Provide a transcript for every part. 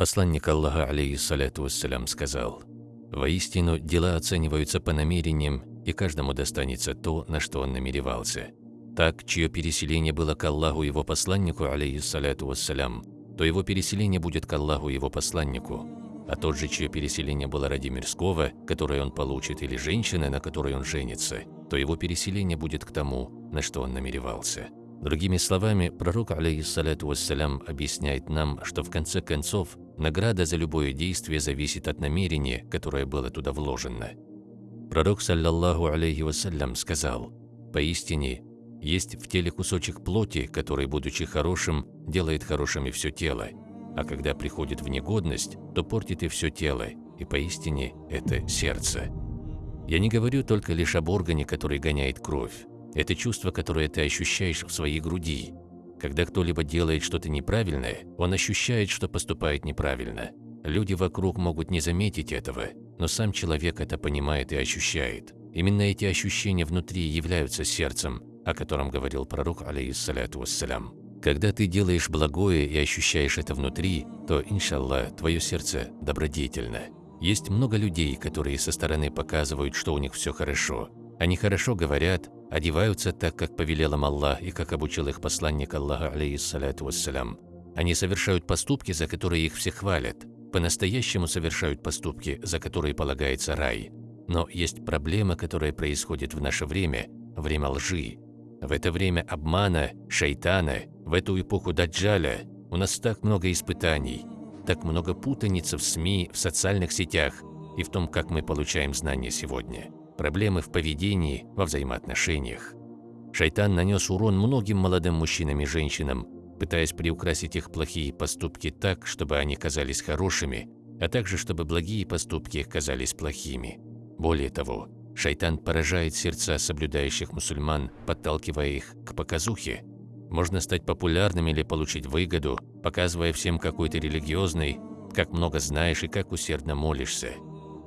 Посланник Аллаха, алейхиссаляту вассалям, сказал, «Воистину, дела оцениваются по намерениям, и каждому достанется то, на что он намеревался. Так, чье переселение было к Аллаху его посланнику, алейхиссаляту вассалям, то его переселение будет к Аллаху его посланнику, а тот же, чье переселение было ради мирского, которое он получит, или женщины, на которой он женится, то его переселение будет к тому, на что он намеревался. Другими словами, пророк, алейхиссалату вассалям, объясняет нам, что в конце концов награда за любое действие зависит от намерения, которое было туда вложено. Пророк, саллаллаху алейхи вассалям, сказал, «Поистине, есть в теле кусочек плоти, который, будучи хорошим, делает хорошим все тело, а когда приходит в негодность, то портит и все тело, и поистине это сердце». Я не говорю только лишь об органе, который гоняет кровь, это чувство, которое ты ощущаешь в своей груди. Когда кто-либо делает что-то неправильное, он ощущает, что поступает неправильно. Люди вокруг могут не заметить этого, но сам человек это понимает и ощущает. Именно эти ощущения внутри являются сердцем, о котором говорил пророк, алейхиссаляту вассалям. Когда ты делаешь благое и ощущаешь это внутри, то, иншаллах, твое сердце добродетельно. Есть много людей, которые со стороны показывают, что у них все хорошо. Они хорошо говорят, одеваются так, как повелел им Аллах и как обучил их посланник Аллаха, алейхиссалату вассалям. Они совершают поступки, за которые их все хвалят, по-настоящему совершают поступки, за которые полагается рай. Но есть проблема, которая происходит в наше время, время лжи. В это время обмана, шайтана, в эту эпоху даджаля у нас так много испытаний, так много путаницы в СМИ, в социальных сетях и в том, как мы получаем знания сегодня проблемы в поведении, во взаимоотношениях. Шайтан нанес урон многим молодым мужчинам и женщинам, пытаясь приукрасить их плохие поступки так, чтобы они казались хорошими, а также чтобы благие поступки казались плохими. Более того, шайтан поражает сердца соблюдающих мусульман, подталкивая их к показухе. Можно стать популярным или получить выгоду, показывая всем, какой ты религиозный, как много знаешь и как усердно молишься.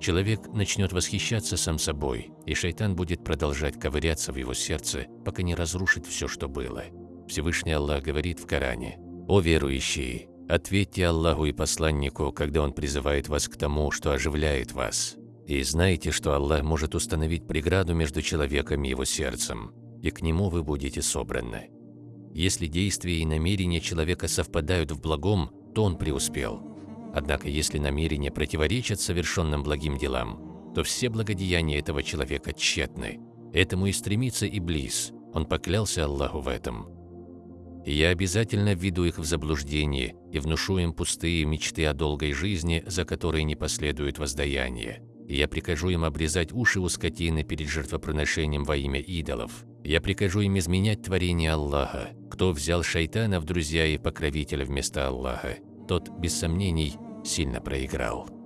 Человек начнет восхищаться сам собой, и шайтан будет продолжать ковыряться в его сердце, пока не разрушит все, что было. Всевышний Аллах говорит в Коране, «О верующие, ответьте Аллаху и посланнику, когда Он призывает вас к тому, что оживляет вас. И знайте, что Аллах может установить преграду между человеком и его сердцем, и к нему вы будете собраны. Если действия и намерения человека совпадают в благом, то он преуспел. Однако, если намерения противоречат совершенным благим делам, то все благодеяния этого человека тщетны. Этому и стремится Иблис, он поклялся Аллаху в этом. Я обязательно введу их в заблуждение и внушу им пустые мечты о долгой жизни, за которой не последует воздаяние. Я прикажу им обрезать уши у скотины перед жертвоприношением во имя идолов. Я прикажу им изменять творение Аллаха. Кто взял шайтана в друзья и покровителя вместо Аллаха, тот, без сомнений, сильно проиграл.